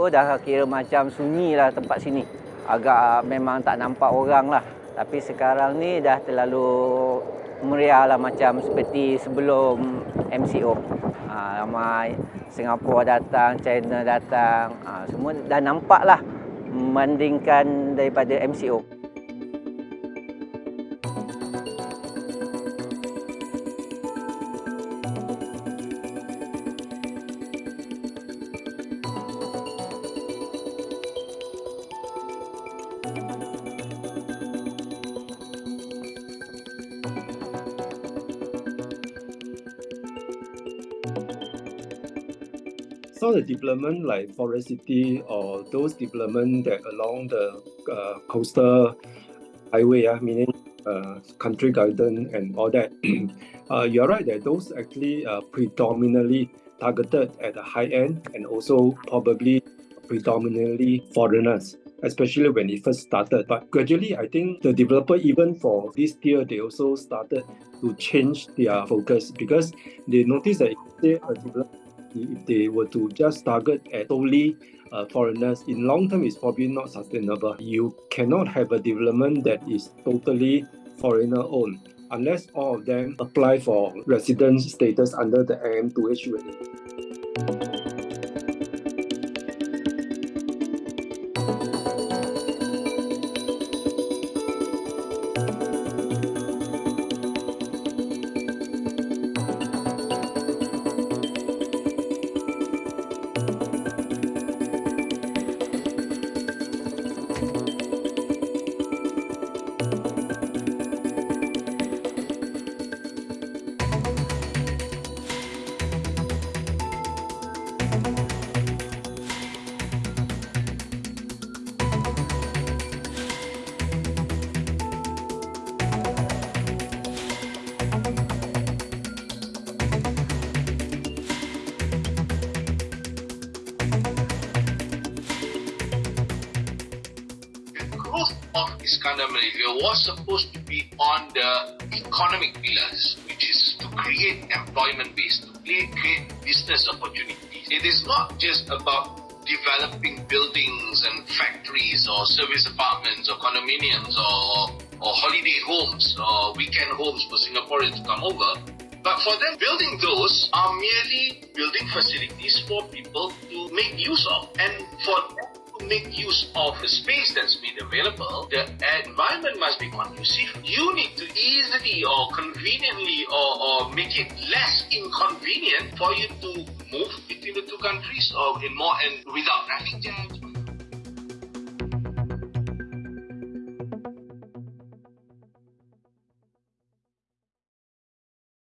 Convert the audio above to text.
MCO dah kira macam sunyi lah tempat sini. Agak memang tak nampak orang lah. Tapi sekarang ni dah terlalu meriah lah macam seperti sebelum MCO. Ha, ramai Singapura datang, China datang. Ha, semua dah nampak lah membandingkan daripada MCO. So the development like Forest City or those development that along the uh, coastal highway, uh, meaning uh, country garden and all that, uh, you're right that those actually uh, predominantly targeted at the high end and also probably predominantly foreigners especially when it first started. But gradually, I think the developer, even for this tier, they also started to change their focus because they noticed that if they, if they were to just target at solely uh, foreigners, in long term, it's probably not sustainable. You cannot have a development that is totally foreigner owned unless all of them apply for resident status under the MM2H regime. Growth of Iskandar Malaysia was supposed to be on the economic pillars, which is to create employment base, to create, business opportunities. It is not just about developing buildings and factories or service apartments or condominiums or, or holiday homes or weekend homes for Singaporeans to come over. But for them, building those are merely building facilities for people to make use of. And for them make use of the space that's made available, the environment must be conducive. You need to easily or conveniently or, or make it less inconvenient for you to move between the two countries or in more and without traffic jams